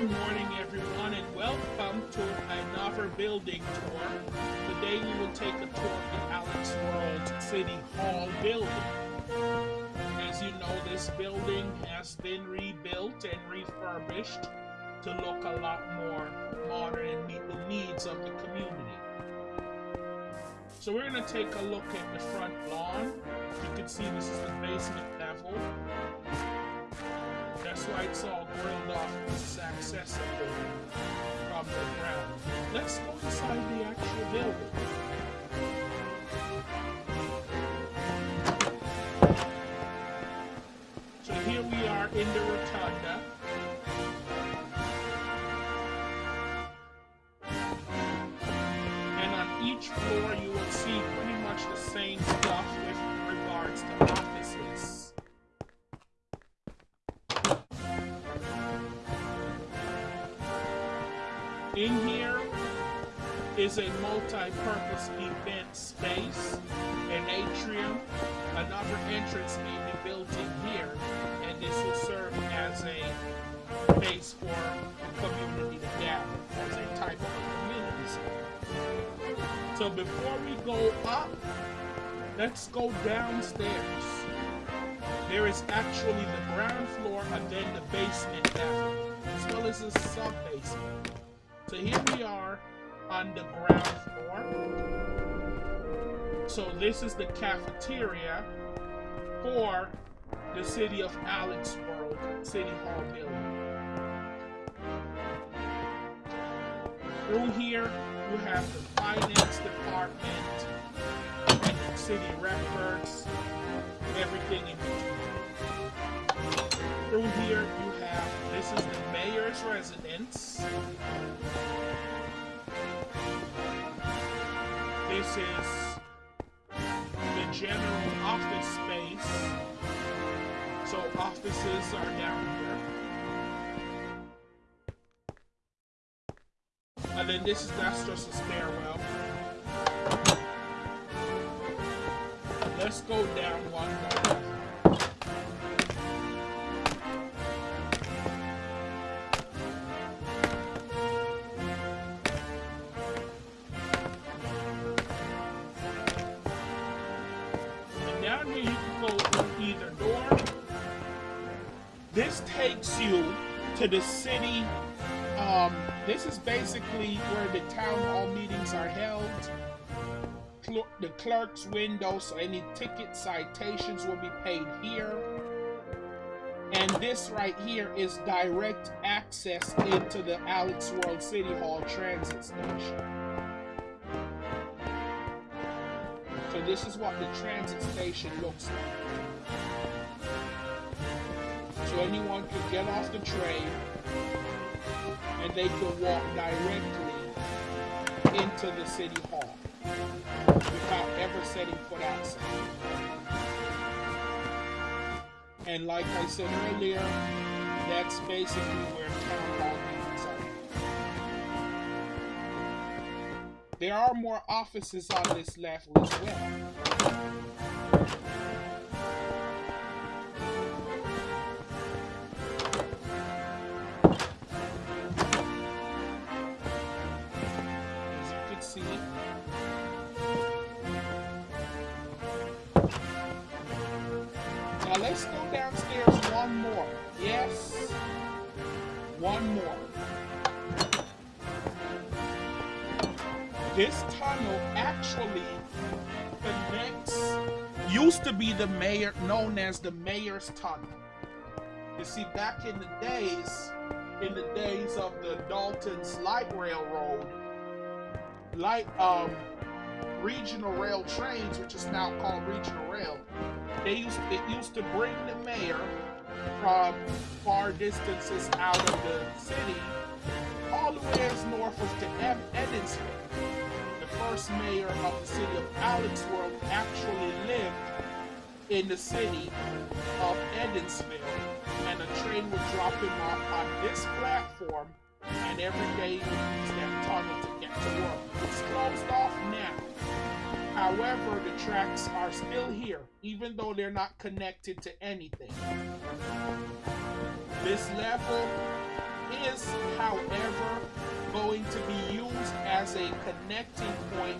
Good morning, everyone, and welcome to another building tour. Today we will take a tour of the Alex World City Hall building. As you know, this building has been rebuilt and refurbished to look a lot more modern and meet the needs of the community. So we're going to take a look at the front lawn. You can see this is the basement level. It's all grilled off. This from the ground. Let's go inside the actual building. So here we are in the rotunda. And on each floor you will see pretty much the same stuff In here is a multi-purpose event space, an atrium, another entrance may be built in here, and this will serve as a base for community to gather, as a type of community center. So before we go up, let's go downstairs. There is actually the ground floor and then the basement level, as well as a sub-basement. So here we are on the ground floor. So this is the cafeteria for the city of Alex World City Hall building. Through here, you have the finance department, and city records, everything in between. Through here, you have this is mayor's residence. This is the general office space. So offices are down here. And then this is that's just a stairwell. Let's go down one to the city. Um, this is basically where the town hall meetings are held. Cl- the clerk's window, so any ticket citations will be paid here. And this right here is direct access into the Alex World City Hall transit station. So this is what the transit station looks like. Anyone could get off the train and they could walk directly into the city hall without ever setting foot outside. And like I said earlier, that's basically where town hall meetings are. There are more offices on this level as well. Let's go downstairs one more. Yes. One more. This tunnel actually connects, used to be the mayor, known as the mayor's tunnel. You see, back in the days, in the days of the Dalton's Light Railroad, light um regional rail trains, which is now called regional rail, they used it used to bring the mayor from far distances out of the city all the way as north as to Ed- Evansville. The first mayor of the city of Alexworld actually lived in the city of Evansville, and a train would drop him off on this platform, and every day he would use that tunnel to get to work. It's closed off now. However, the tracks are still here, even though they're not connected to anything. This level is, however, going to be used as a connecting point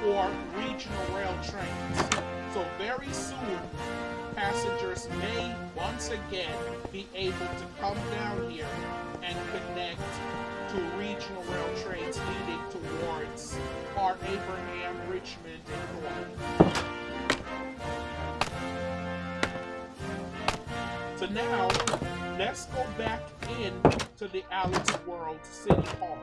for regional rail trains. So very soon, passengers may once again be able to come down here and connect to regional rail trains leading towards Fort Abraham, Richmond, and North. So now, let's go back in to the Alex World City Hall.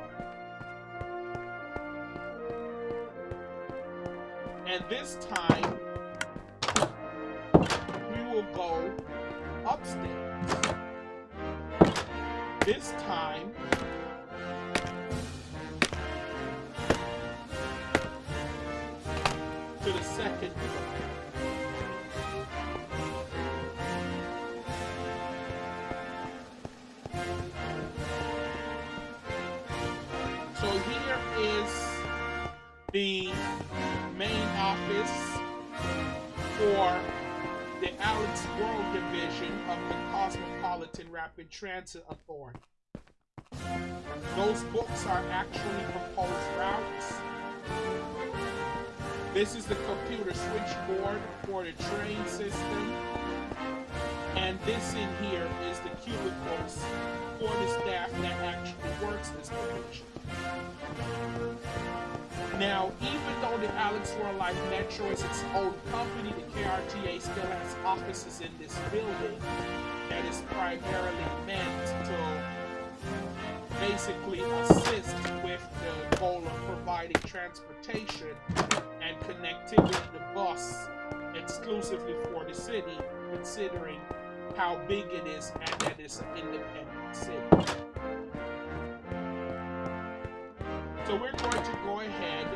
And this time, we will go upstairs. This time, is the main office for the Alex World Division of the Cosmopolitan Rapid Transit Authority. Those books are actually proposed routes. This is the computer switchboard for the train system. And this in here is the cubicles for the staff that actually works this. Now, even though the Alex World Light Metro is its own company, the KRTA still has offices in this building that is primarily meant to basically assist with the goal of providing transportation and connectivity to bus exclusively for the city, considering how big it is and that it's an independent city. So we're going to go ahead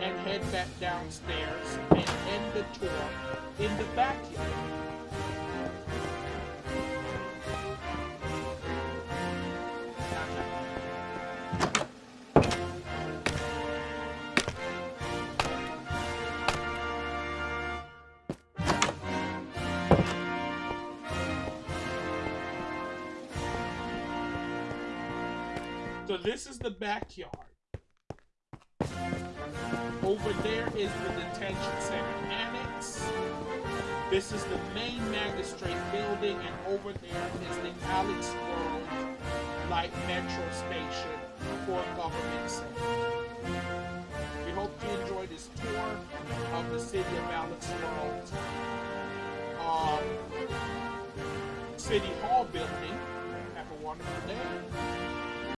and head back downstairs and end the tour in the backyard. So this is the backyard. Over there is the detention center annex. This is the main magistrate building, and over there is the Alex World Light Metro Station for government center. We hope you enjoy this tour of the city of Alex World. Um, city Hall building. Have a wonderful day.